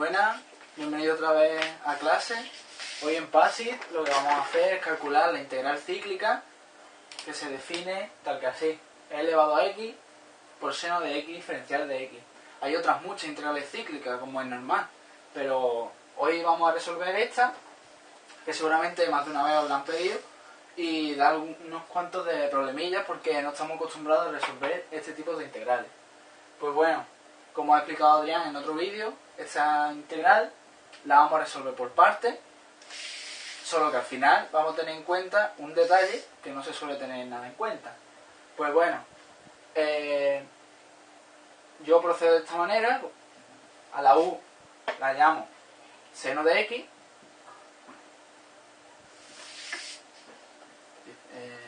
Buenas, bienvenido otra vez a clase. Hoy en PASIT lo que vamos a hacer es calcular la integral cíclica que se define tal que así. E elevado a x por seno de x diferencial de x. Hay otras muchas integrales cíclicas como es normal, pero hoy vamos a resolver esta, que seguramente más de una vez os la han pedido, y dar unos cuantos de problemillas porque no estamos acostumbrados a resolver este tipo de integrales. Pues bueno, como ha explicado Adrián en otro vídeo, esta integral la vamos a resolver por partes, solo que al final vamos a tener en cuenta un detalle que no se suele tener nada en cuenta. Pues bueno, eh, yo procedo de esta manera, a la u la llamo seno de x, eh,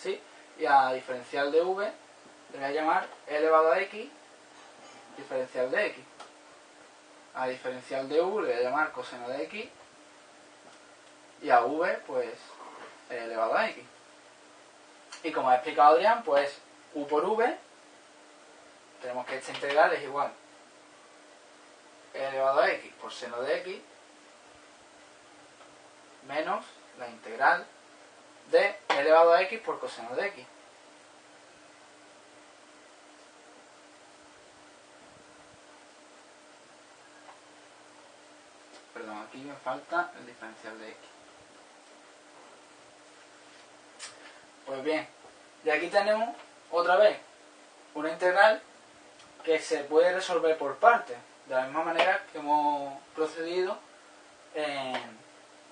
¿sí? y a diferencial de v le voy a llamar elevado a x diferencial de x. A diferencial de u le voy a llamar coseno de x y a v pues elevado a x. Y como ha explicado Adrián, pues u por v tenemos que esta integral es igual elevado a x por seno de x menos la integral de elevado a x por coseno de x. Me falta el diferencial de x. Pues bien, y aquí tenemos otra vez una integral que se puede resolver por partes, de la misma manera que hemos procedido en,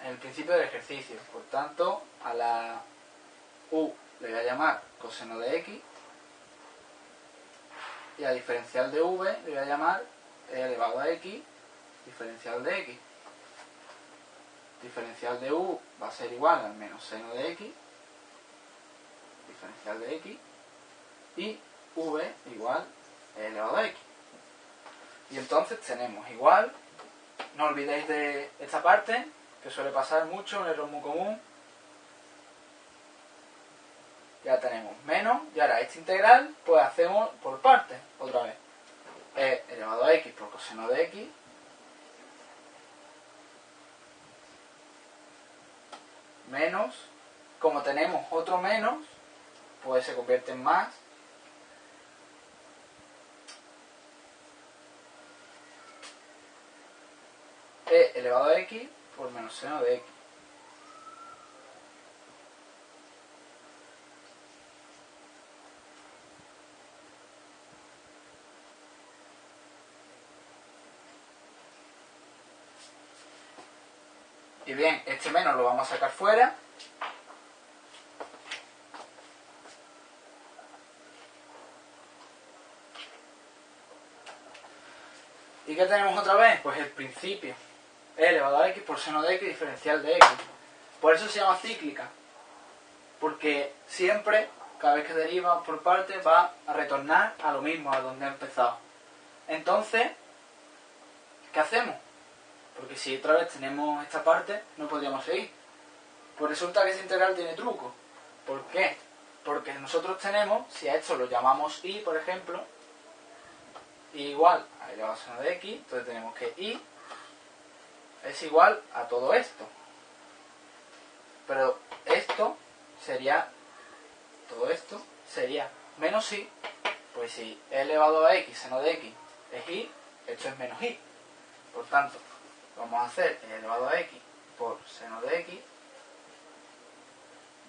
el principio del ejercicio. Por tanto, a la u le voy a llamar coseno de x y a diferencial de v le voy a llamar e elevado a x diferencial de x. Diferencial de u va a ser igual al menos seno de x, diferencial de x, y v igual elevado a x. Y entonces tenemos igual, no olvidéis de esta parte, que suele pasar mucho, un error muy común. Ya tenemos menos, y ahora esta integral, pues hacemos por partes, otra vez. e elevado a x por coseno de x, menos, como tenemos otro menos, pues se convierte en más, e elevado a x por menos seno de x. Y bien, este menos lo vamos a sacar fuera. ¿Y qué tenemos otra vez? Pues el principio. Elevado a x por seno de x diferencial de x. Por eso se llama cíclica. Porque siempre, cada vez que deriva por parte, va a retornar a lo mismo, a donde ha empezado. Entonces, ¿qué hacemos? Porque si otra vez tenemos esta parte, no podríamos seguir. Pues resulta que esa integral tiene truco. ¿Por qué? Porque nosotros tenemos, si a esto lo llamamos y, por ejemplo, y igual a seno de x, entonces tenemos que y es igual a todo esto. Pero esto sería, todo esto sería menos y, pues si elevado a x seno de x es y, esto es menos y. Por tanto, vamos a hacer elevado a x por seno de x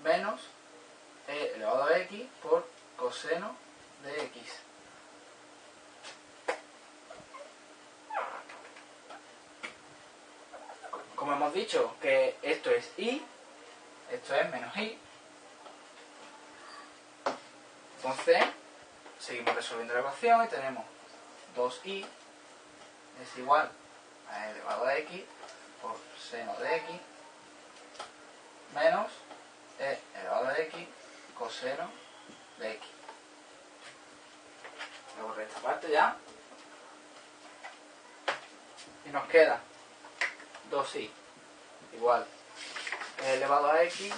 menos e elevado a x por coseno de x. Como hemos dicho que esto es y, esto es menos y. Entonces, seguimos resolviendo la ecuación y tenemos 2i es igual a elevado a x por seno de x menos e elevado a x coseno de x. Borrar esta parte ya. Y nos queda 2i igual e elevado a x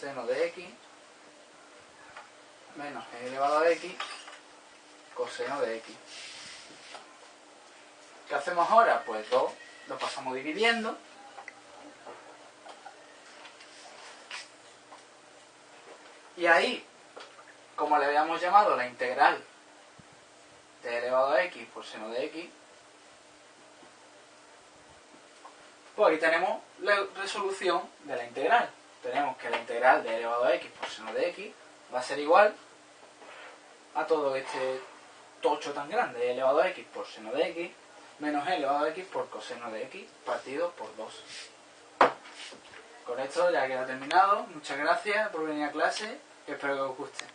seno de x menos e elevado a x coseno de x. ¿Qué hacemos ahora? Pues 2 lo pasamos dividiendo. Y ahí, como le habíamos llamado la integral de elevado a x por seno de x, pues aquí tenemos la resolución de la integral. Tenemos que la integral de elevado a x por seno de x va a ser igual a todo este tocho tan grande, e elevado a x por seno de x, menos e elevado a x por coseno de x, partido por 2. Con esto ya queda terminado. Muchas gracias por venir a clase. Espero que os guste.